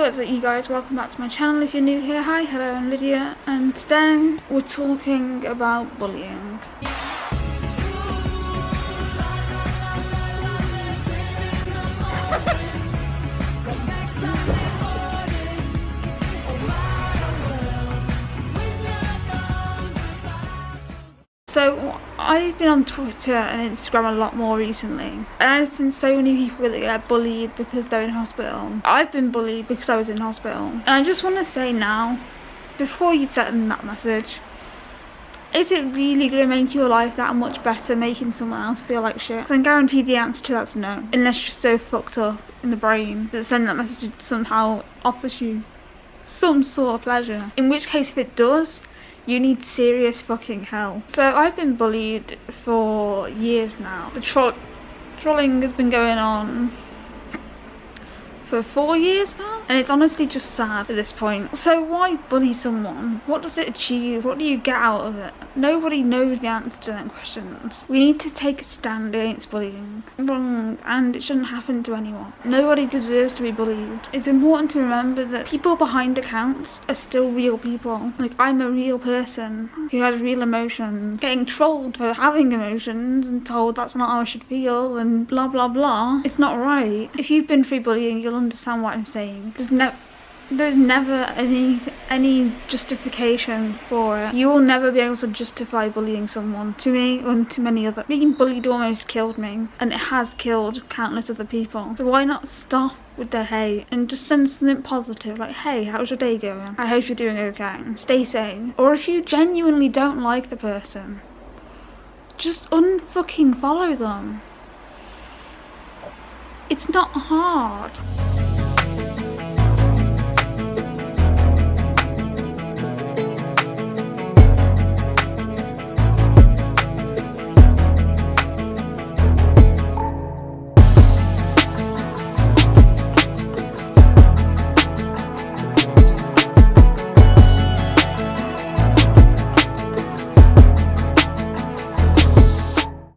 what's up you guys? Welcome back to my channel if you're new here. Hi, hello, I'm Lydia and today we're talking about bullying. So I've been on Twitter and Instagram a lot more recently and I've seen so many people that get bullied because they're in hospital. I've been bullied because I was in hospital and I just want to say now before you send that message is it really going to make your life that much better making someone else feel like shit? So I guarantee the answer to that's no. Unless you're so fucked up in the brain that sending that message somehow offers you some sort of pleasure. In which case if it does, you need serious fucking help. So I've been bullied for years now. The tro trolling has been going on for four years now and it's honestly just sad at this point. So why bully someone? What does it achieve? What do you get out of it? Nobody knows the answer to that questions. We need to take a stand against bullying. Wrong and it shouldn't happen to anyone. Nobody deserves to be bullied. It's important to remember that people behind accounts are still real people. Like i'm a real person who has real emotions. Getting trolled for having emotions and told that's not how i should feel and blah blah blah it's not right. If you've been through bullying you'll understand what I'm saying. There's no there's never any any justification for it. You will never be able to justify bullying someone. To me and to many other. Being bullied almost killed me and it has killed countless other people. So why not stop with the hate and just send something positive like hey how's your day going? I hope you're doing okay. Stay sane. Or if you genuinely don't like the person just unfucking follow them. It's not hard.